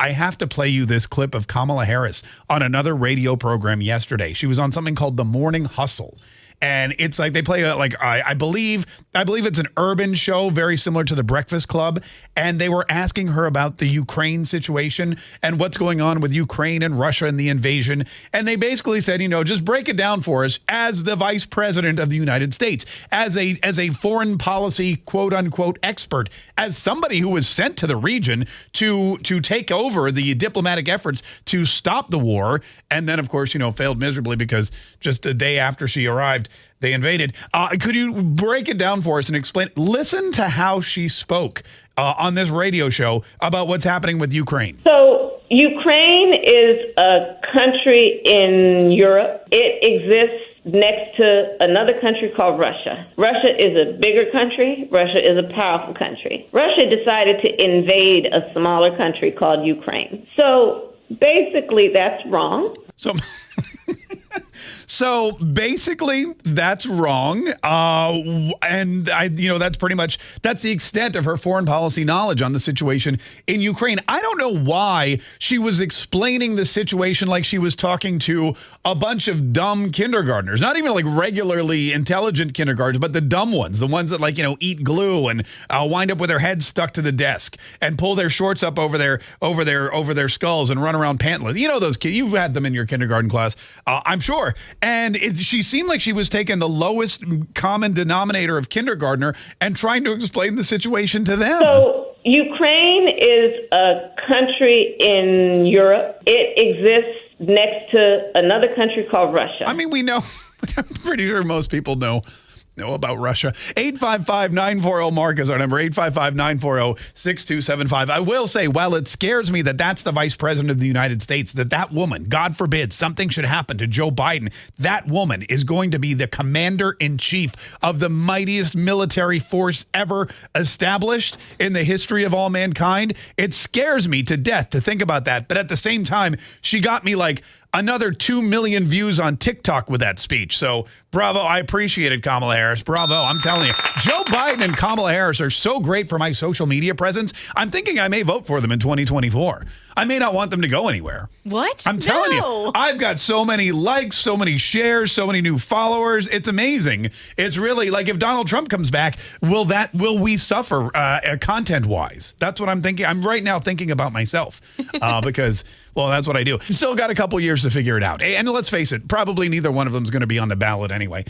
I have to play you this clip of Kamala Harris on another radio program yesterday. She was on something called The Morning Hustle and it's like they play a, like I, I believe I believe it's an urban show very similar to the Breakfast Club. And they were asking her about the Ukraine situation and what's going on with Ukraine and Russia and the invasion. And they basically said you know just break it down for us as the vice president of the United States as a as a foreign policy quote unquote expert as somebody who was sent to the region to to take over the diplomatic efforts to stop the war. And then of course you know failed miserably because just a day after she arrived they invaded. Uh, could you break it down for us and explain? Listen to how she spoke uh, on this radio show about what's happening with Ukraine. So, Ukraine is a country in Europe. It exists next to another country called Russia. Russia is a bigger country. Russia is a powerful country. Russia decided to invade a smaller country called Ukraine. So, basically, that's wrong. So. So basically, that's wrong. Uh, and I, you know, that's pretty much that's the extent of her foreign policy knowledge on the situation in Ukraine. I don't know why she was explaining the situation like she was talking to a bunch of dumb kindergartners, not even like regularly intelligent kindergartners, but the dumb ones, the ones that like you know eat glue and uh, wind up with their heads stuck to the desk and pull their shorts up over their over their over their skulls and run around pantless. You know those kids. You've had them in your kindergarten class, uh, I'm sure. And it, she seemed like she was taking the lowest common denominator of kindergartner and trying to explain the situation to them. So Ukraine is a country in Europe. It exists next to another country called Russia. I mean, we know. I'm pretty sure most people know know about Russia. 855-940-MARK is our number, 855-940-6275. I will say, while it scares me that that's the vice president of the United States, that that woman, God forbid, something should happen to Joe Biden, that woman is going to be the commander-in-chief of the mightiest military force ever established in the history of all mankind. It scares me to death to think about that. But at the same time, she got me like another 2 million views on TikTok with that speech. So bravo. I appreciate it, Kamala Harris. Bravo. I'm telling you. Joe Biden and Kamala Harris are so great for my social media presence. I'm thinking I may vote for them in 2024. I may not want them to go anywhere. What? I'm telling no. you, I've got so many likes, so many shares, so many new followers. It's amazing. It's really like if Donald Trump comes back, will that will we suffer uh, content wise? That's what I'm thinking. I'm right now thinking about myself uh, because. Well, that's what I do. Still got a couple years to figure it out. And let's face it, probably neither one of them is going to be on the ballot anyway.